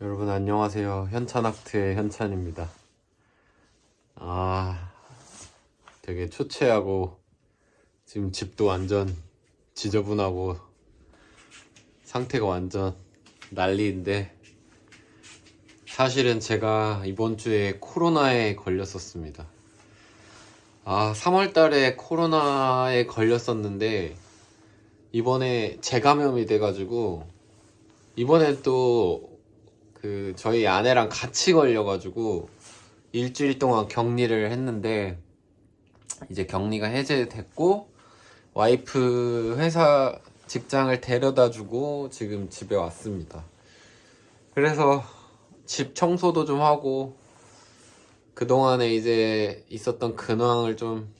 여러분 안녕하세요. 현찬아트의 현찬입니다. 아, 되게 초췌하고 지금 집도 완전 지저분하고 상태가 완전 난리인데 사실은 제가 이번 주에 코로나에 걸렸었습니다. 아, 3월 달에 코로나에 걸렸었는데 이번에 재감염이 돼가지고 이번엔 또 그 저희 아내랑 같이 걸려가지고 일주일 동안 격리를 했는데 이제 격리가 해제됐고 와이프 회사 직장을 데려다 주고 지금 집에 왔습니다. 그래서 집 청소도 좀 하고 그동안에 이제 있었던 근황을 좀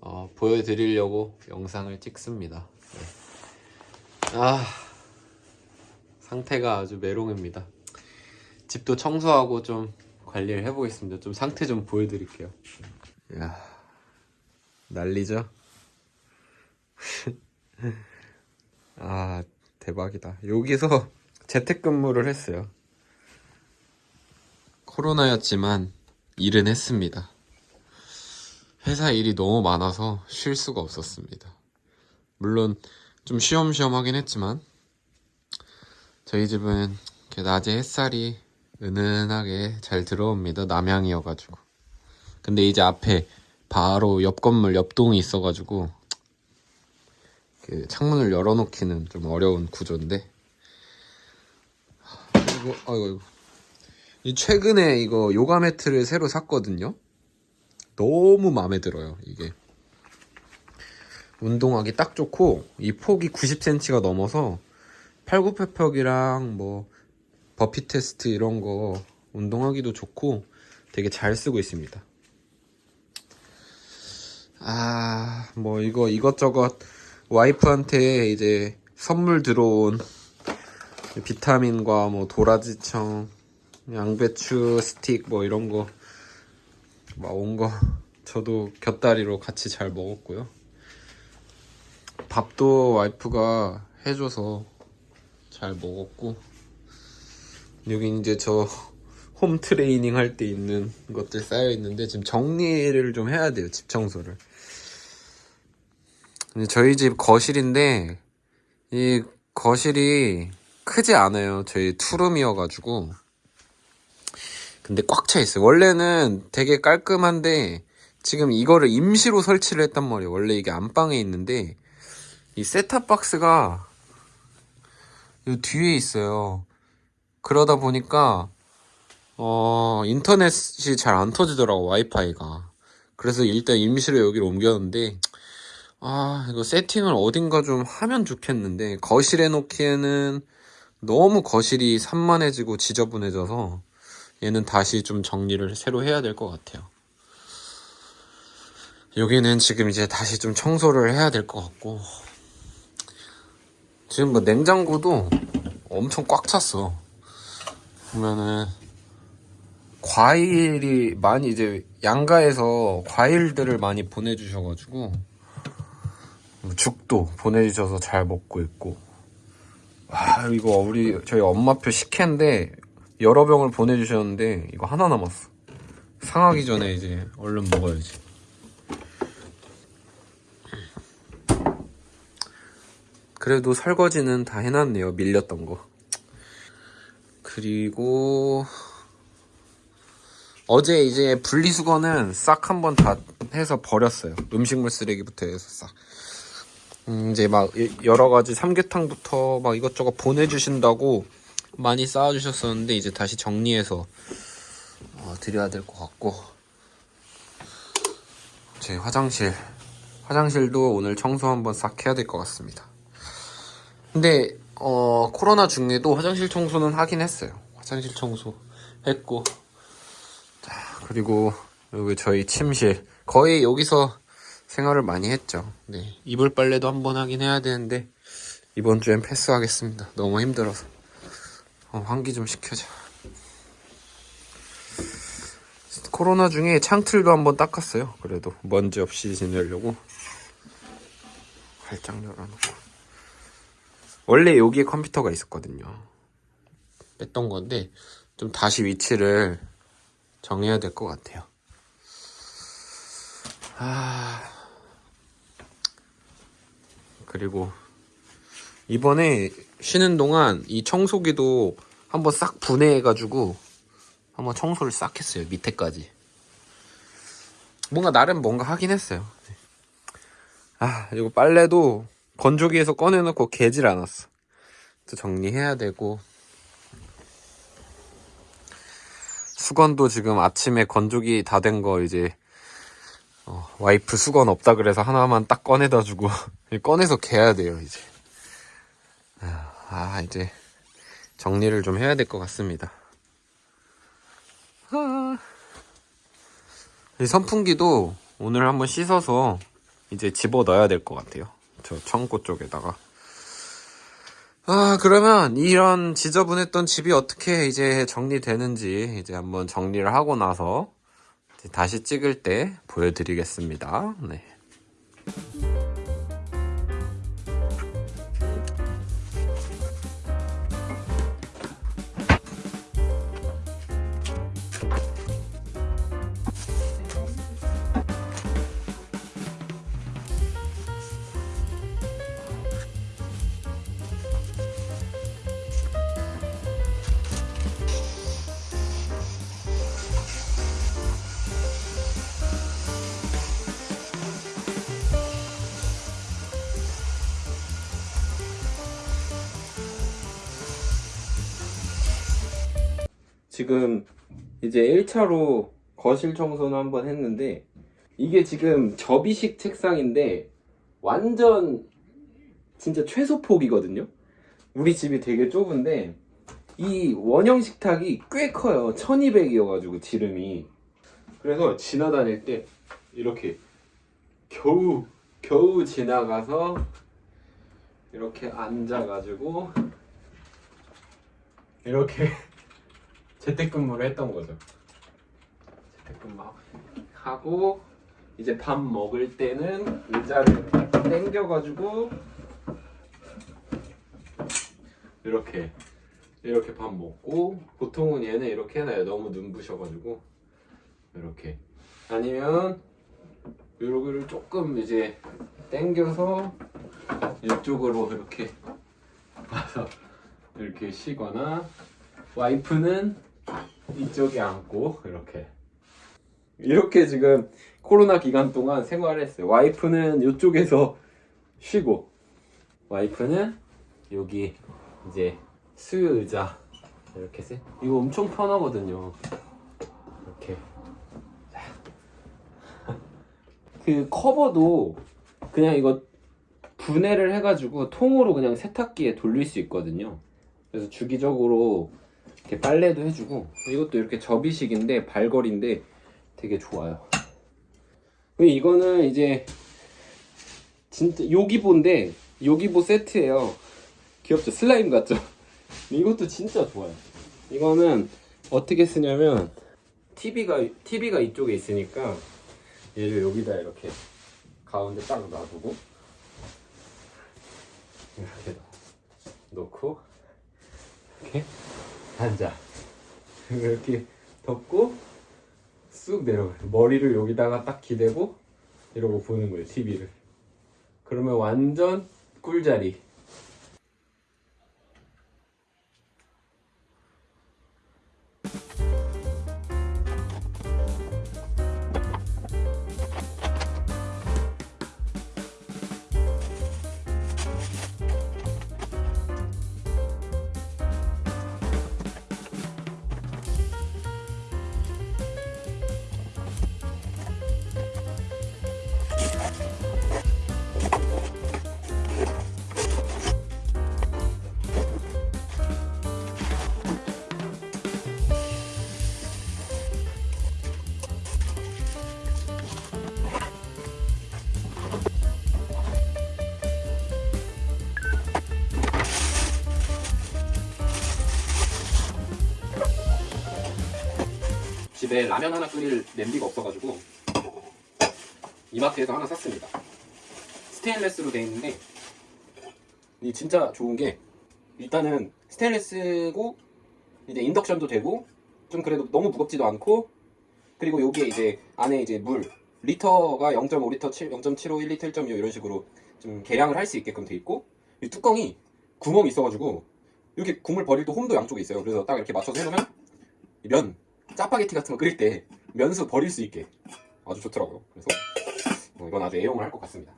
어, 보여드리려고 영상을 찍습니다. 네. 아, 상태가 아주 메롱입니다. 집도 청소하고 좀 관리를 해보겠습니다. 좀 상태 좀 보여드릴게요. 야 난리죠? 아, 대박이다. 여기서 재택근무를 했어요. 코로나였지만 일은 했습니다. 회사 일이 너무 많아서 쉴 수가 없었습니다. 물론 좀 쉬엄쉬엄 하긴 했지만 저희 집은 낮에 햇살이 은은하게 잘 들어옵니다. 남향이어가지고. 근데 이제 앞에 바로 옆 건물 옆 동이 있어가지고 그 창문을 열어놓기는 좀 어려운 구조인데 그리고 아이고 이 최근에 이거 요가 매트를 새로 샀거든요. 너무 마음에 들어요 이게 운동하기 딱 좋고 이 폭이 90cm가 넘어서 팔굽혀펴기랑 뭐 버피 테스트 이런 거 운동하기도 좋고 되게 잘 쓰고 있습니다. 아, 뭐 이거 이것저것 와이프한테 이제 선물 들어온 비타민과 뭐 도라지청, 양배추 스틱 뭐 이런 거 막 온 거 저도 곁다리로 같이 잘 먹었고요. 밥도 와이프가 해줘서 잘 먹었고 여기 이제 저 홈 트레이닝 할 때 있는 것들 쌓여 있는데 지금 정리를 좀 해야 돼요 집 청소를. 저희 집 거실인데 이 거실이 크지 않아요. 저희 투룸이어가지고. 근데 꽉 차 있어요. 원래는 되게 깔끔한데 지금 이거를 임시로 설치를 했단 말이에요. 원래 이게 안방에 있는데 이 셋탑박스가 이 뒤에 있어요. 그러다 보니까 어 인터넷이 잘 안 터지더라고 와이파이가. 그래서 일단 임시로 여기로 옮겼는데 아 이거 세팅을 어딘가 좀 하면 좋겠는데 거실에 놓기에는 너무 거실이 산만해지고 지저분해져서 얘는 다시 좀 정리를 새로 해야 될 것 같아요. 여기는 지금 이제 다시 좀 청소를 해야 될 것 같고 지금 뭐 냉장고도 엄청 꽉 찼어. 보면은 과일이 많이 이제 양가에서 과일들을 많이 보내주셔가지고 죽도 보내주셔서 잘 먹고 있고. 와 이거 우리 저희 엄마표 식혜인데 여러 병을 보내주셨는데 이거 하나 남았어. 상하기 전에 이제 얼른 먹어야지 그래도 설거지는 다 해놨네요 밀렸던 거 그리고 어제 이제 분리수거는 싹 한번 다 해서 버렸어요. 음식물 쓰레기부터 해서 싹. 음, 이제 막 여러 가지 삼계탕부터 막 이것저것 보내주신다고 많이 쌓아주셨었는데 이제 다시 정리해서 어, 드려야 될 것 같고 제 화장실 화장실도 오늘 청소 한번 싹 해야 될 것 같습니다. 근데 어 코로나 중에도 화장실 청소는 하긴 했어요. 화장실 청소 했고 자 그리고 여기 저희 침실 거의 여기서 생활을 많이 했죠. 네 이불 빨래도 한번 하긴 해야 되는데 이번 주엔 패스하겠습니다. 너무 힘들어서 어, 환기 좀 시켜줘. 코로나 중에 창틀도 한번 닦았어요. 그래도 먼지 없이 지내려고 활짝 열어놓고 원래 여기에 컴퓨터가 있었거든요. 뺐던 건데 좀 다시 위치를 정해야 될 것 같아요. 아 그리고 이번에 쉬는 동안 이 청소기도 한번 싹 분해해가지고 한번 청소를 싹 했어요 밑에까지. 뭔가 나름 뭔가 하긴 했어요. 아 이거 빨래도 건조기에서 꺼내놓고 개질 않았어. 또 정리해야 되고 수건도 지금 아침에 건조기 다 된 거 이제 어, 와이프 수건 없다 그래서 하나만 딱 꺼내다 주고 꺼내서 개야 돼요 이제 아 이제 정리를 좀 해야 될 것 같습니다 아. 이 선풍기도 오늘 한번 씻어서 이제 집어 넣어야 될 것 같아요 저 창고 쪽에다가 아, 그러면 이런 지저분했던 집이 어떻게 이제 정리되는지 이제 한번 정리를 하고 나서 다시 찍을 때 보여드리겠습니다. 네. 지금 이제 1차로 거실 청소는 한번 했는데 이게 지금 접이식 책상인데 완전 진짜 최소 폭이거든요. 우리 집이 되게 좁은데 이 원형 식탁이 꽤 커요. 1200이어가지고 지름이. 그래서 지나다닐 때 이렇게 겨우 겨우 지나가서 이렇게 앉아가지고 이렇게 재택근무를 했던 거죠. 재택근무 하고 이제 밥 먹을 때는 의자를 당겨가지고 이렇게 이렇게 밥 먹고 보통은 얘는 이렇게 해놔요. 너무 눈부셔가지고 이렇게 아니면 요거를 조금 이제 당겨서 이쪽으로 이렇게 와서 이렇게 쉬거나 와이프는 이쪽에 앉고 이렇게 이렇게 지금 코로나 기간 동안 생활했어요. 와이프는 이쪽에서 쉬고 와이프는 여기 이제 수유 의자 이렇게 세 이거 엄청 편하거든요. 이렇게 그 커버도 그냥 이거 분해를 해가지고 통으로 그냥 세탁기에 돌릴 수 있거든요. 그래서 주기적으로 이렇게 빨래도 해주고 이것도 이렇게 접이식인데 발걸인데 되게 좋아요. 이거는 이제 진짜 요기보인데 요기보 세트예요. 귀엽죠? 슬라임 같죠? 이것도 진짜 좋아요. 이거는 어떻게 쓰냐면 TV가 TV가 이쪽에 있으니까 얘를 여기다 이렇게 가운데 딱 놔두고 이렇게 놓고 이렇게 앉아. 이렇게 덮고 쑥 내려가 머리를 여기다가 딱 기대고 이러고 보는 거예요 TV를. 그러면 완전 꿀자리 집에 라면 하나 끓일 냄비가 없어가지고 이마트에서 하나 샀습니다. 스테인레스로 되어 있는데 이 진짜 좋은 게 일단은 스테인레스고 이제 인덕션도 되고 좀 그래도 너무 무겁지도 않고 그리고 여기에 이제 안에 이제 물 리터가 0.5리터, 7, 0.75, 1리터, 1.25 이런 식으로 좀 계량을 할 수 있게끔 돼 있고 이 뚜껑이 구멍이 있어가지고 이렇게 국물 버릴 때 홈도 양쪽에 있어요. 그래서 딱 이렇게 맞춰서 해놓으면 이면 짜파게티 같은 거 끓일 때 면수 버릴 수 있게 아주 좋더라고요. 그래서 어, 이건 아주 애용을 할 것 같습니다.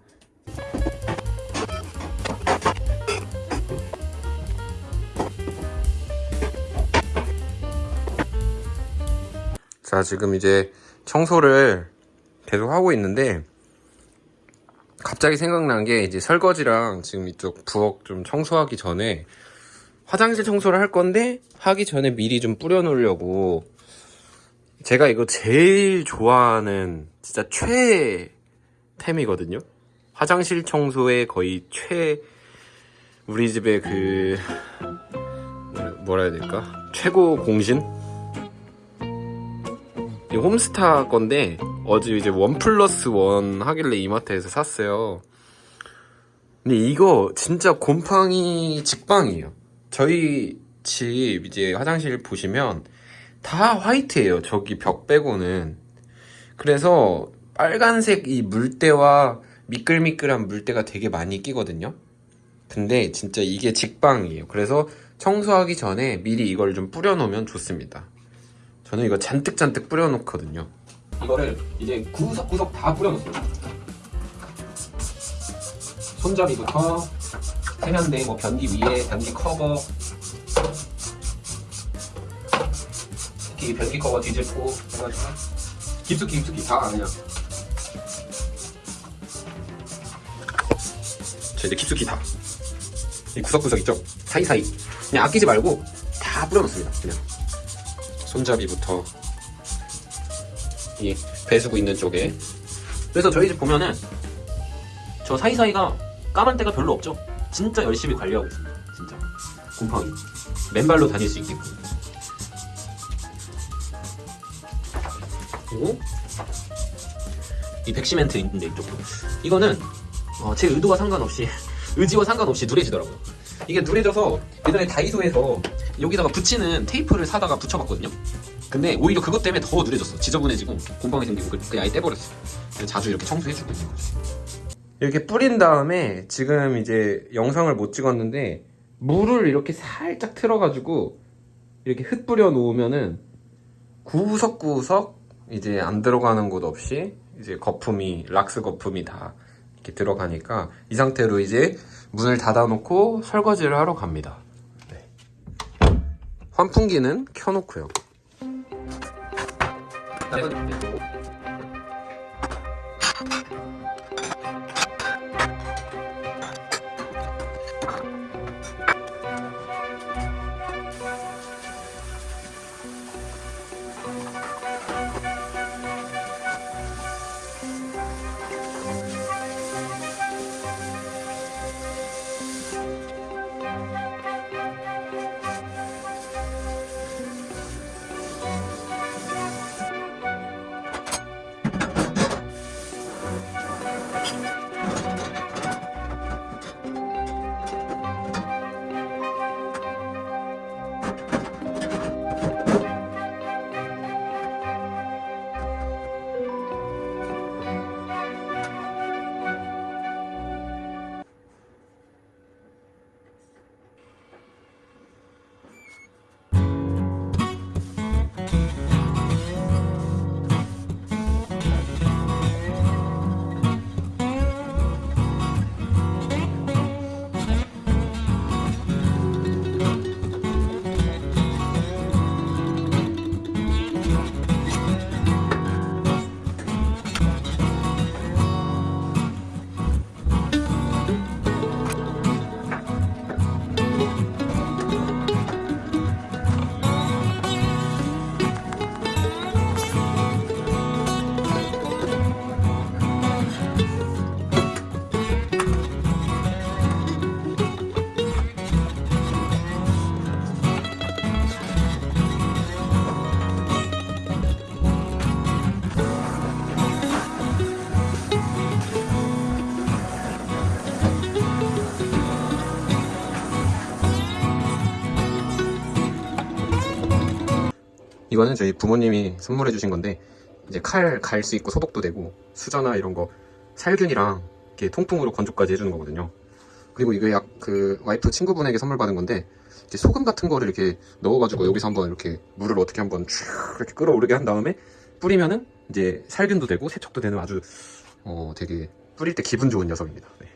자, 지금 이제 청소를 계속 하고 있는데 갑자기 생각난 게 이제 설거지랑 지금 이쪽 부엌 좀 청소하기 전에 화장실 청소를 할 건데 하기 전에 미리 좀 뿌려 놓으려고 제가 이거 제일 좋아하는 진짜 최템이거든요. 화장실 청소의 거의 최 우리 집의 그 뭐라 해야 될까? 최고 공신? 이 홈스타 건데 어제 이제 원 플러스 원 하길래 이마트에서 샀어요. 근데 이거 진짜 곰팡이 직방이에요. 저희 집 이제 화장실 보시면 다 화이트예요. 저기 벽 빼고는. 그래서 빨간색 이 물때와 미끌미끌한 물때가 되게 많이 끼거든요. 근데 진짜 이게 직방이에요. 그래서 청소하기 전에 미리 이걸 좀 뿌려놓으면 좋습니다. 저는 이거 잔뜩잔뜩 뿌려놓거든요. 이거를 이제 구석구석 다 뿌려놓습니다. 손잡이부터 세면대, 뭐 변기 위에, 변기 커버, 특히 변기 커버 뒤집고 해가지고 깊숙이 깊숙이 다 그냥. 자 이제 깊숙이 다. 이 구석구석 있죠? 사이사이. 그냥 아끼지 말고 다 뿌려놓습니다. 그냥. 손잡이부터 이 배수구 있는 쪽에 그래서 저희 집 보면은 저 사이사이가 까만 때가 별로 없죠 진짜 열심히 관리하고 있습니다 진짜 곰팡이 맨발로 다닐 수 있게끔 그리고 이 백시멘트 있는데 이쪽도 이거는 어, 제 의도와 상관없이 의지와 상관없이 누래지더라고요 이게 누래져서 예전에 다이소에서 여기다가 붙이는 테이프를 사다가 붙여봤거든요. 근데 오히려 그것 때문에 더 누래졌어. 지저분해지고 곰팡이 생기고 그냥 아예 떼버렸어. 자주 이렇게 청소해주고 있는 거지. 이렇게 뿌린 다음에 지금 이제 영상을 못 찍었는데 물을 이렇게 살짝 틀어가지고 이렇게 흩뿌려 놓으면은 구석구석 이제 안 들어가는 곳 없이 이제 거품이 락스 거품이 다 이렇게 들어가니까 이 상태로 이제 문을 닫아놓고 설거지를 하러 갑니다. 네. 환풍기는 켜놓고요. 이거는 저희 부모님이 선물해 주신 건데 이제 칼 갈 수 있고 소독도 되고 수저나 이런 거 살균이랑 이렇게 통풍으로 건조까지 해주는 거거든요. 그리고 이게 약 그 와이프 친구분에게 선물 받은 건데 이제 소금 같은 거를 이렇게 넣어가지고 여기서 한번 이렇게 물을 어떻게 한번 쭉 이렇게 끌어오르게 한 다음에 뿌리면은 이제 살균도 되고 세척도 되는 아주 어 되게 뿌릴 때 기분 좋은 녀석입니다. 네.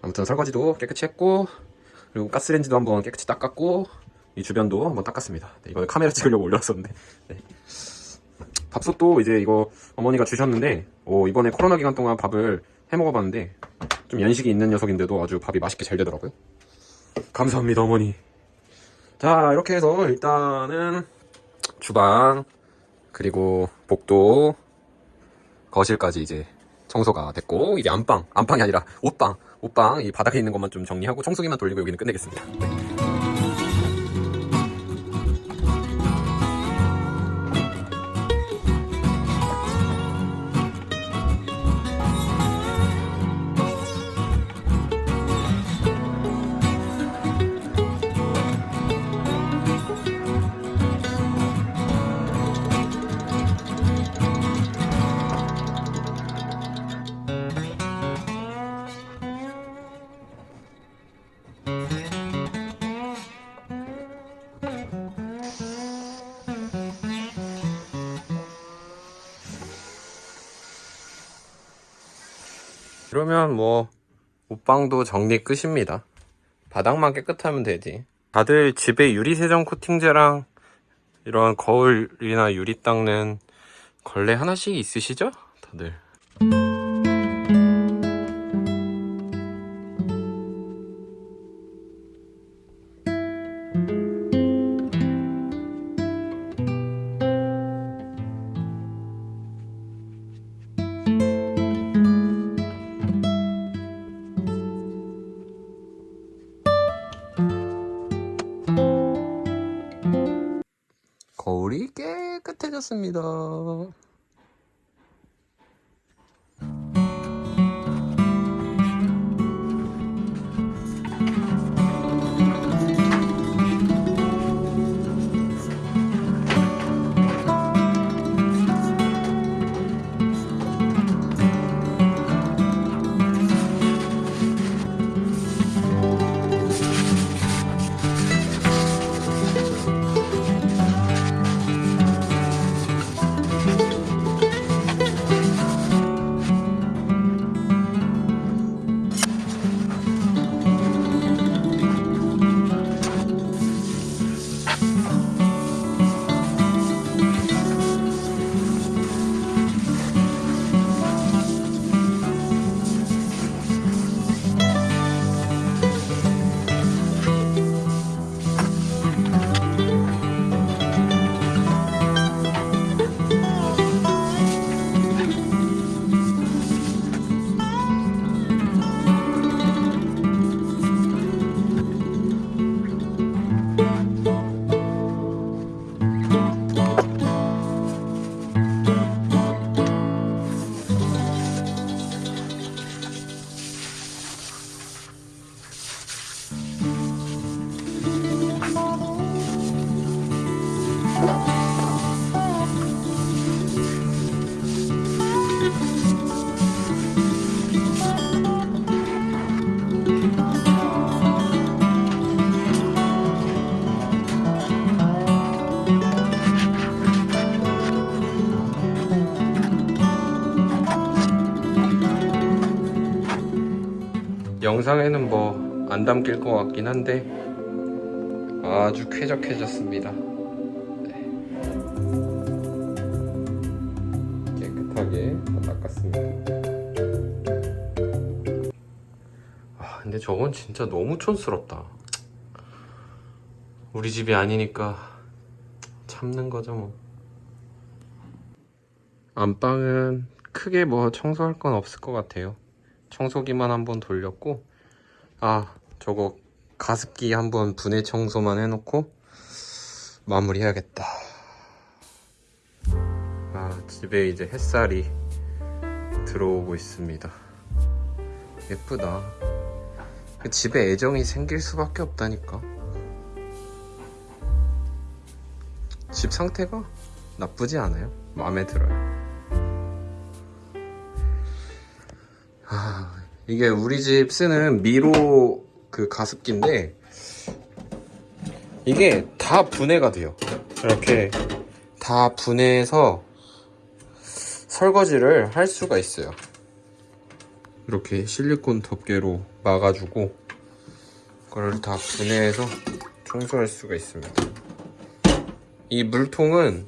아무튼 설거지도 깨끗이 했고 그리고 가스레인지도 한번 깨끗이 닦았고 이 주변도 한번 닦았습니다. 네, 이거는 카메라 찍으려고 올렸었는데 네. 밥솥도 이제 이거 어머니가 주셨는데 오, 이번에 코로나 기간 동안 밥을 해 먹어봤는데 좀 연식이 있는 녀석인데도 아주 밥이 맛있게 잘 되더라고요. 감사합니다 어머니. 자 이렇게 해서 일단은 주방 그리고 복도 거실까지 이제 청소가 됐고 이제 안방 안방이 아니라 옷방 옷방 이 바닥에 있는 것만 좀 정리하고 청소기만 돌리고 여기는 끝내겠습니다. 네. 그러면 뭐 옷방도 정리 끝입니다. 바닥만 깨끗하면 되지. 다들 집에 유리 세정 코팅제랑 이런 거울이나 유리 닦는 걸레 하나씩 있으시죠? 다들. 깨끗해졌습니다. 영상에는 뭐 안 담길 것 같긴 한데 아주 쾌적해졌습니다. 네. 깨끗하게 다 닦았습니다. 아 근데 저건 진짜 너무 촌스럽다. 우리 집이 아니니까 참는 거죠 뭐. 안방은 크게 뭐 청소할 건 없을 것 같아요. 청소기만 한번 돌렸고 아 저거 가습기 한번 분해 청소만 해놓고 마무리해야겠다 아 집에 이제 햇살이 들어오고 있습니다 예쁘다 집에 애정이 생길 수밖에 없다니까 집 상태가 나쁘지 않아요. 마음에 들어요. 아, 이게 우리 집 쓰는 미로 그 가습기인데 이게 다 분해가 돼요. 이렇게 다 분해해서 설거지를 할 수가 있어요. 이렇게 실리콘 덮개로 막아주고 그걸 다 분해해서 청소할 수가 있습니다. 이 물통은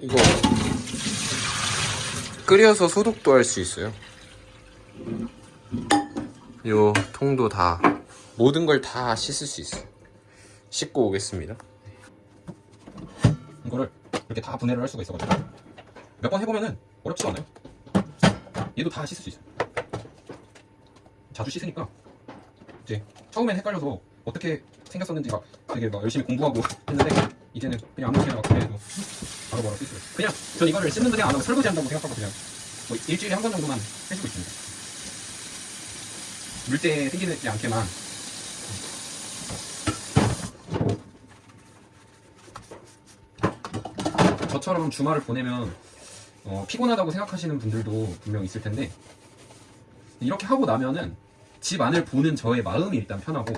이거 끓여서 소독도 할 수 있어요. 요 통도 다 모든 걸 다 씻을 수 있어요. 씻고 오겠습니다. 이거를 이렇게 다 분해를 할 수가 있어가지고 몇 번 해보면은 어렵지가 않아요. 얘도 다 씻을 수 있어요. 자주 씻으니까 이제 처음엔 헷갈려서 어떻게 생겼었는지 막 되게 막 열심히 공부하고 했는데 이제는 그냥 아무렇게나 막 해도 바로 바로 씻어요. 그냥 전 이거를 씻는 그냥 안 하고 설거지 한다고 생각하고 그냥 뭐 일주일에 한 번 정도만 해주고 있습니다. 물때 생기지 않게만 저처럼 주말을 보내면 어, 피곤하다고 생각하시는 분들도 분명 있을 텐데 이렇게 하고 나면은 집 안을 보는 저의 마음이 일단 편하고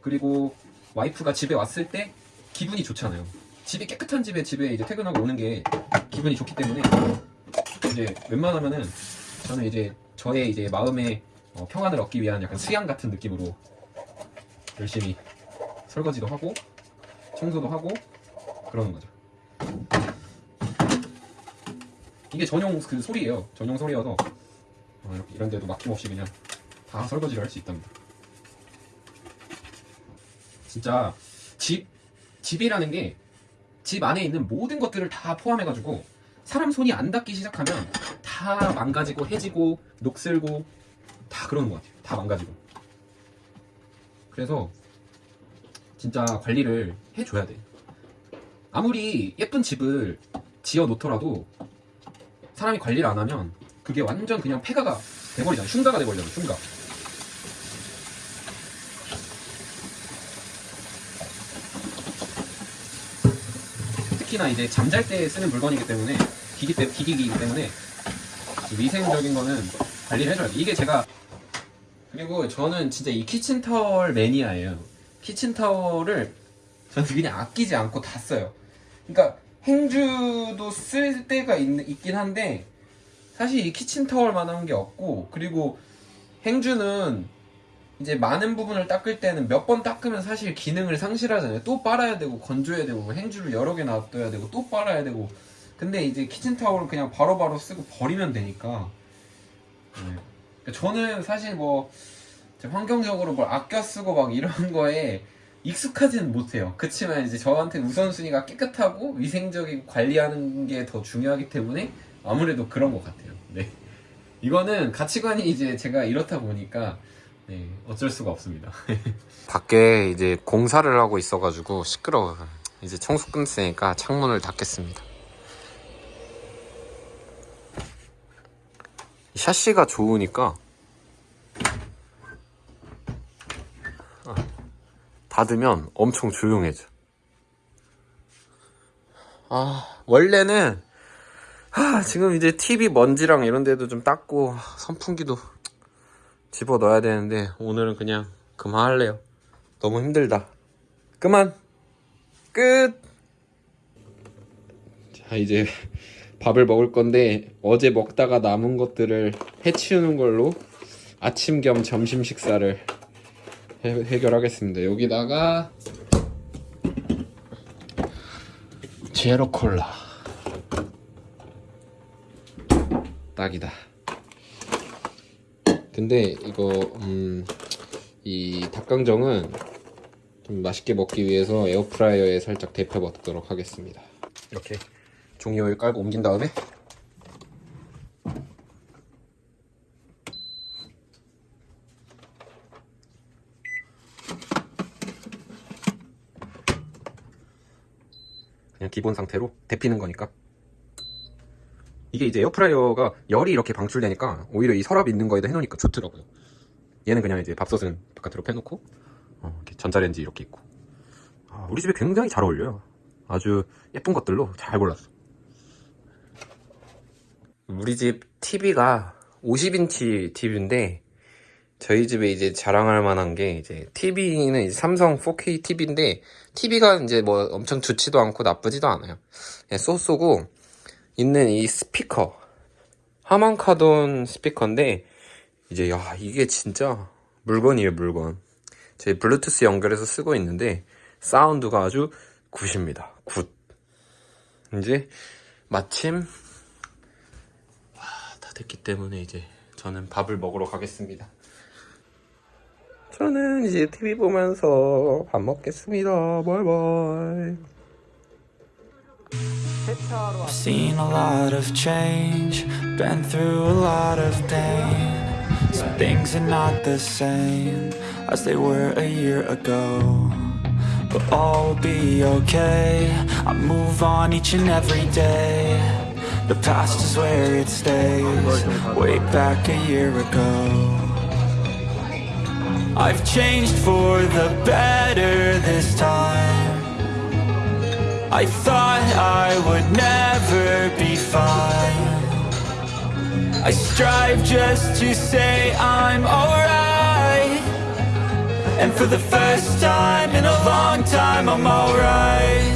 그리고 와이프가 집에 왔을 때 기분이 좋잖아요. 집이 깨끗한 집에 집에 이제 퇴근하고 오는 게 기분이 좋기 때문에 이제 웬만하면은 저는 이제 저의 이제 마음의 어, 평안을 얻기 위한 약간 수양 같은 느낌으로 열심히 설거지도 하고 청소도 하고 그러는 거죠. 이게 전용 그 소리예요. 전용 소리여서 어, 이런 데도 막힘없이 그냥 다 설거지를 할 수 있답니다. 진짜 집 집이라는 게 집 안에 있는 모든 것들을 다 포함해가지고 사람 손이 안 닿기 시작하면 다 망가지고 해지고 녹슬고 다 그러는 것 같아요. 다 망가지고. 그래서 진짜 관리를 해줘야 돼. 아무리 예쁜 집을 지어 놓더라도 사람이 관리를 안 하면 그게 완전 그냥 폐가가 돼버리잖아. 흉가가 돼버리잖아. 흉가. 특히나 이제 잠잘 때 쓰는 물건이기 때문에 기기 때 기기이기 때문에 위생적인 거는 관리를 해줘야 돼. 이게 제가 그리고 저는 진짜 이 키친타월 매니아예요. 키친타월을 저는 그냥 아끼지 않고 다 써요. 그러니까 행주도 쓸 때가 있, 긴 한데 사실 이 키친타월만 한 게 없고 그리고 행주는 이제 많은 부분을 닦을 때는 몇 번 닦으면 사실 기능을 상실하잖아요. 또 빨아야 되고 건조해야 되고 뭐 행주를 여러 개 놔둬야 되고 또 빨아야 되고 근데 이제 키친타월은 그냥 바로바로 쓰고 버리면 되니까 네. 그러니까 저는 사실 뭐 환경적으로 뭘 아껴 쓰고 막 이런 거에 익숙하지는 못해요. 그렇지만 이제 저한테 우선순위가 깨끗하고 위생적이고 관리하는 게 더 중요하기 때문에 아무래도 그런 것 같아요. 네. 이거는 가치관이 이제 제가 이렇다 보니까 네, 어쩔 수가 없습니다. 밖에 이제 공사를 하고 있어가지고 시끄러워요. 이제 청소 끝냈으니까 창문을 닫겠습니다. 샤시가 좋으니까 닫으면 엄청 조용해져. 아, 원래는 아, 지금 이제 TV 먼지랑 이런 데도 좀 닦고 선풍기도 집어 넣어야 되는데 오늘은 그냥 그만할래요. 너무 힘들다. 그만. 끝. 자, 이제 밥을 먹을 건데 어제 먹다가 남은 것들을 해치우는 걸로 아침 겸 점심 식사를 해, 해결하겠습니다. 여기다가 제로 콜라 딱이다. 근데 이거 음, 이 닭강정은 좀 맛있게 먹기 위해서 에어프라이어에 살짝 데펴 먹도록 하겠습니다. 이렇게 종이오일 깔고 옮긴 다음에 그냥 기본 상태로 데피는 거니까 이게 이제 에어프라이어가 열이 이렇게 방출되니까 오히려 이 서랍 있는 거에다 해놓으니까 좋더라고요 얘는 그냥 이제 밥솥은 바깥으로 빼놓고 어, 이렇게 전자레인지 이렇게 있고 아, 우리 집에 굉장히 잘 어울려요. 아주 예쁜 것들로 잘 골랐어. 우리 집 TV가 50인치 TV인데 저희 집에 이제 자랑할 만한 게 이제 TV는 이제 삼성 4K TV인데 TV가 이제 뭐 엄청 좋지도 않고 나쁘지도 않아요. 그냥 쏘쏘고 있는 이 스피커 하만카돈 스피커인데 이제 야 이게 진짜 물건이에요 물건. 제 블루투스 연결해서 쓰고 있는데 사운드가 아주 good입니다. good. 이제 마침 됐기 때문에 이제 저는 밥을 먹으러 가겠습니다. 저는 이제 TV 보면서 밥 먹겠습니다. bye bye. I've seen a lot of change, been through a lot of pain. Some things are not the same as they were a year ago. But all will be okay. I move on each and every day. The past is where it stays, way back a year ago. I've changed for the better this time. I thought I would never be fine. I strive just to say I'm alright. And for the first time in a long time, I'm alright.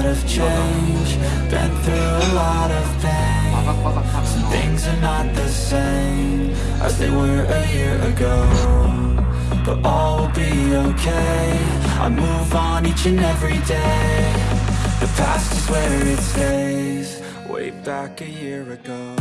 Lot of change, been through a lot of pain. Some things are not the same as they were a year ago. But all will be okay. I move on each and every day. The past is where it stays, way back a year ago.